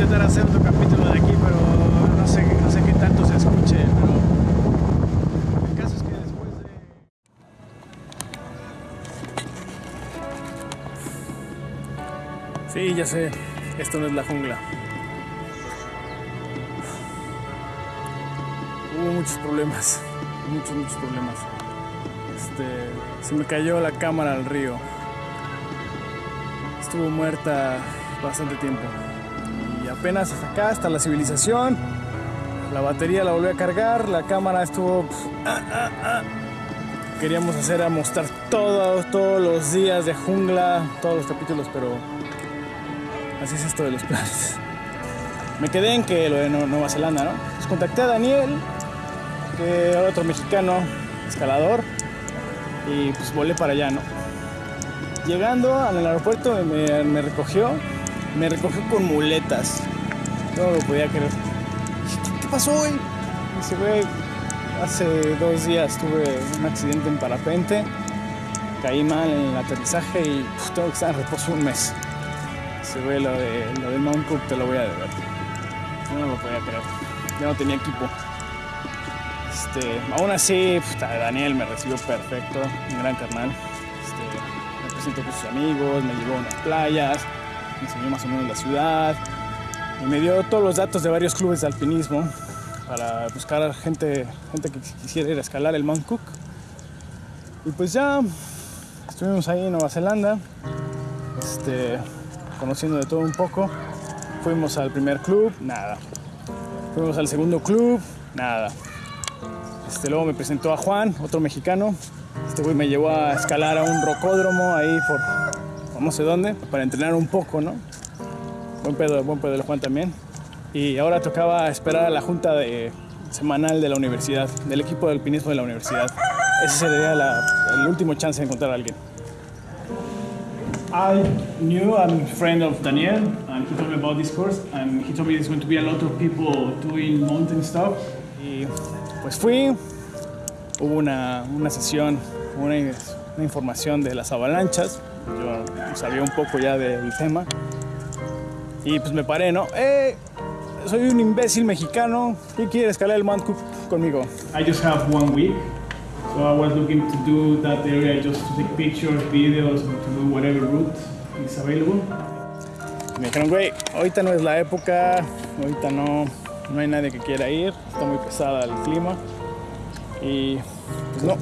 intentar hacer otro capítulo de aquí, pero no sé, no sé qué tanto se escuche, pero el caso es que después de... Sí, ya sé, esto no es la jungla. Hubo muchos problemas, muchos, muchos problemas. Este, se me cayó la cámara al río. Estuvo muerta bastante tiempo. Apenas hasta acá, hasta la civilización, la batería la volví a cargar, la cámara estuvo... ah, ah, ah. Queríamos hacer a mostrar todos, todos los días de jungla, todos los capítulos, pero así es esto de los planes. Me quedé en que lo de Nu- Nueva Zelanda, ¿no? Pues contacté a Daniel, otro mexicano, escalador, y pues volé para allá, ¿no? Llegando al aeropuerto me recogió, me recogió con muletas. No lo podía creer. ¿Qué, pasó, güey? Dice, güey, hace dos días tuve un accidente en parapente, caí mal en el aterrizaje y pues, tengo que estar en reposo un mes. Dice, güey, lo de, lo de Mount Cook te lo voy a deber. No lo podía creer. Ya no tenía equipo. Este, aún así, puta, Daniel me recibió perfecto, un gran carnal. Este, me presentó con sus amigos, me llevó a unas playas, me enseñó más o menos la ciudad y me dio todos los datos de varios clubes de alpinismo para buscar gente, gente que quisiera ir a escalar el Mount Cook. Y pues ya estuvimos ahí en Nueva Zelanda, este, conociendo de todo un poco. Fuimos al primer club, nada. Fuimos al segundo club, nada. Este, luego me presentó a Juan, otro mexicano. Este güey me llevó a escalar a un rocódromo ahí por, no sé dónde, para entrenar un poco, ¿no? Buen pedo, buen pedo el Juan también. Y ahora tocaba esperar a la junta de, semanal de la universidad, del equipo de alpinismo de la universidad. Ese sería la- el último chance de encontrar a alguien. I knew I'm a friend of Daniel, and he told me about this course, and he told me there's going to be a lot of people doing mountain stuff. Y pues fui, hubo una, una sesión, una, una información de las avalanchas, yo sabía un poco ya del tema, y pues me paré, ¿no? ¡Eh! Soy un imbécil mexicano, ¿quién quiere escalar el Mount Cook conmigo? I just have one week, so I was looking to do that area just to take pictures, videos, to do whatever route is available. Me dijeron, güey, ahorita no es la época, ahorita no, no hay nadie que quiera ir, está muy pesada el clima. Y pues no,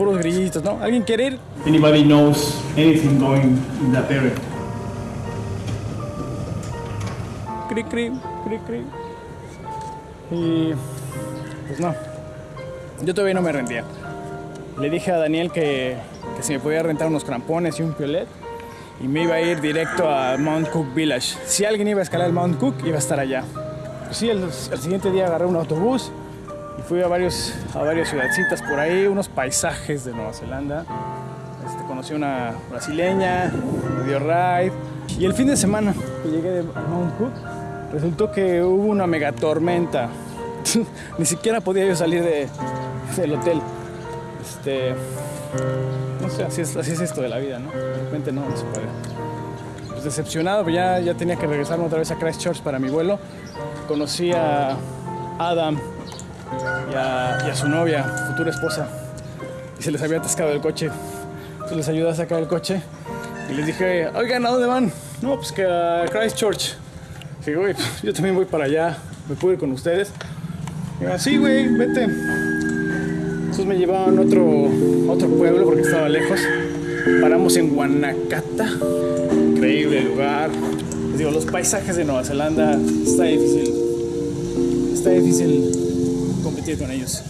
puros grillitos, ¿no? ¿Alguien quiere ir? Anybody knows anything going in that area? Cri, cri, cri, cri. Y pues no, yo todavía no me rendía. Le dije a Daniel que, que si me podía rentar unos crampones y un piolet y me iba a ir directo a Mount Cook Village. Si alguien iba a escalar el Mount Cook, iba a estar allá. Pues sí, el, el siguiente día agarré un autobús y fui a, varios, a varias ciudadcitas por ahí, unos paisajes de Nueva Zelanda. Este, conocí una brasileña, me dio ride. Y el fin de semana que llegué de Mount Cook, resultó que hubo una mega tormenta. Ni siquiera podía yo salir de, del hotel. Este, no sé, así es, así es esto de la vida, ¿no? De repente no, no se puede. Pues decepcionado, pero ya, ya tenía que regresarme otra vez a Christchurch para mi vuelo. Conocí a Adam y a, su novia, futura esposa, y se les había atascado el coche. Entonces les ayudé a sacar el coche y les dije, oigan, ¿a dónde van? No, pues que a Christchurch. Dije, güey, pues, yo también voy para allá, me puedo ir con ustedes. Y sí, güey, vete. Entonces me llevaban a otro, otro pueblo porque estaba lejos. Paramos en Guanacata. Increíble lugar. Les digo, los paisajes de Nueva Zelanda está difícil. Está difícil competir con ellos.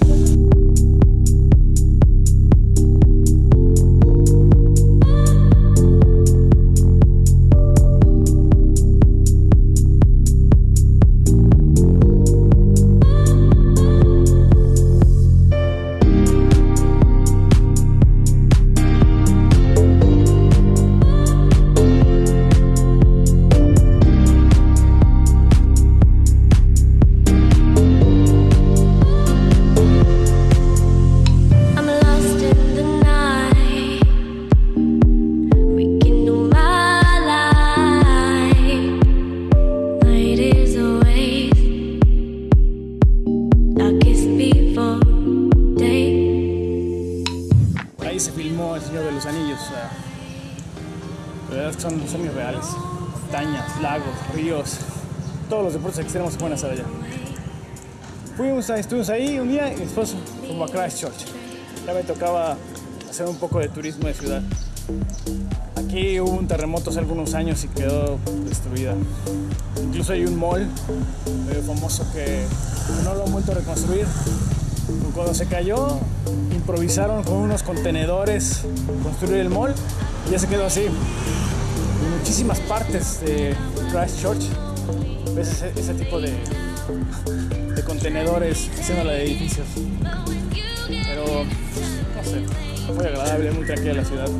se filmó El Señor de los Anillos. Uh, son, son mis reales. Montañas, lagos, ríos, todos los deportes extremos se pueden hacer allá. Fuimos, a, estuvimos ahí un día y después como a Christchurch. Ya me tocaba hacer un poco de turismo de ciudad. Aquí hubo un terremoto hace algunos años y quedó destruida. Incluso hay un mall famoso que no lo han vuelto a reconstruir cuando se cayó, improvisaron con unos contenedores construir el mall y ya se quedó así. En muchísimas partes de Christchurch ves ese, tipo de, de contenedores haciendo la de edificios. Pero no sé, muy agradable, muy tranquila la ciudad.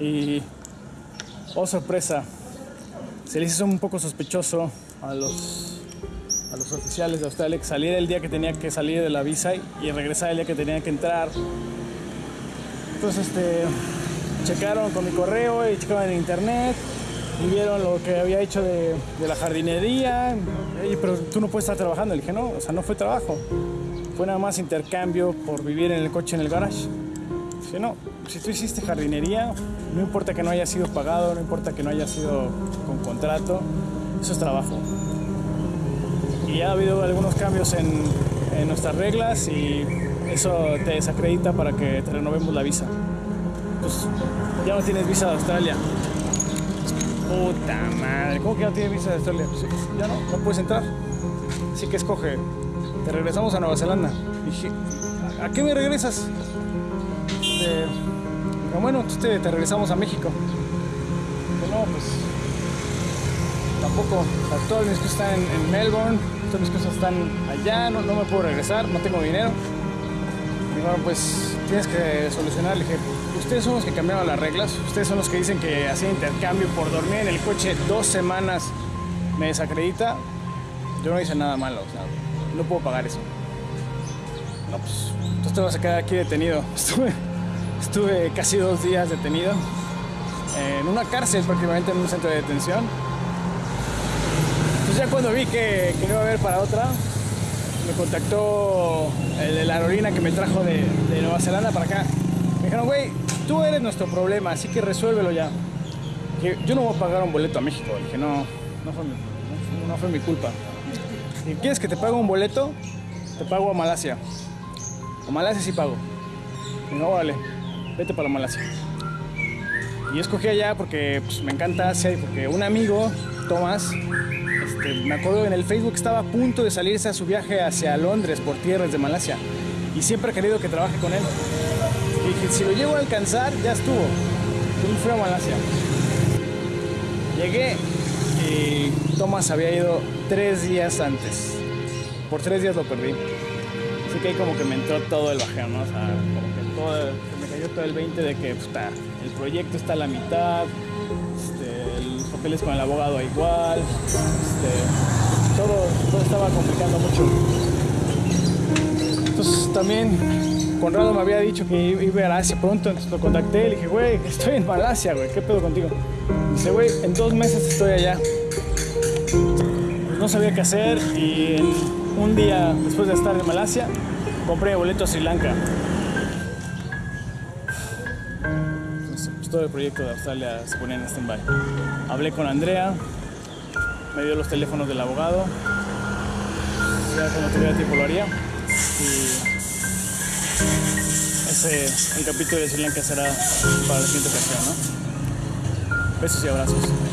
Y, oh sorpresa, se les hizo un poco sospechoso a los, a los oficiales de Australia que saliera el día que tenía que salir de la visa y, y regresar el día que tenía que entrar. Entonces, este, checaron con mi correo y checaron en internet y vieron lo que había hecho de, de la jardinería. Ey, pero tú no puedes estar trabajando. Le dije, no, o sea, no fue trabajo. Fue nada más intercambio por vivir en el coche en el garage. Dije, no, si tú hiciste jardinería, no importa que no haya sido pagado, no importa que no haya sido con contrato, eso es trabajo. Y ha habido algunos cambios en, nuestras reglas y eso te desacredita para que te renovemos la visa. Pues ya no tienes visa de Australia. Puta madre, ¿cómo que no tienes visa de Australia? Pues, ya no, no puedes entrar. Así que escoge, te regresamos a Nueva Zelanda. Dije, ¿a, qué me regresas? "Ah, bueno, entonces te, te regresamos a México. Dije, no, pues tampoco. O sea, todas mis cosas están en, Melbourne, todas mis cosas están allá, no, no me puedo regresar, no tengo dinero. Y bueno, pues tienes que solucionar. Le dije, ustedes son los que cambiaron las reglas, ustedes son los que dicen que hacer intercambio por dormir en el coche dos semanas me desacredita. Yo no hice nada malo, o sea, no puedo pagar eso. No, pues, entonces te vas a quedar aquí detenido. Estuve, estuve casi dos días detenido en una cárcel, prácticamente en un centro de detención. Entonces ya cuando vi que, que no iba a haber para otra, me contactó el de la aerolínea que me trajo de, de Nueva Zelanda para acá. Me dijeron, güey, tú eres nuestro problema, así que resuélvelo ya. Que yo no voy a pagar un boleto a México. Dije, no, no fue mi, no fue mi culpa. Si quieres que te pague un boleto, te pago a Malasia. A Malasia sí pago. Y no, vale, vete para Malasia. Y escogí allá porque pues, me encanta Asia y porque un amigo, Tomás, este, me acuerdo en el Facebook estaba a punto de salirse a su viaje hacia Londres por tierras de Malasia. Y siempre he querido que trabaje con él. Y dije, si lo llego a alcanzar, ya estuvo. Me fui a Malasia. Llegué y Tomás había ido tres días antes. Por tres días lo perdí. Así que ahí como que me entró todo el bajeo, ¿no? O sea, como que todo, se el 20 de que puta, el proyecto está a la mitad, este, los papeles con el abogado igual, este, todo, todo estaba complicando mucho. Entonces también Conrado me había dicho que iba a ir a Asia pronto, entonces lo contacté y le dije, güey, estoy en Malasia, güey, ¿qué pedo contigo? Dice, güey, en dos meses estoy allá. No sabía qué hacer y un día después de estar en Malasia, compré boleto a Sri Lanka. Pues, todo el proyecto de Australia se ponía en stand-by. Hablé con Andrea, me dio los teléfonos del abogado. Ya cuando tuviera tiempo lo haría. Y ese, el capítulo de Sri Lanka será para la siguiente ocasión, ¿no? Besos y abrazos.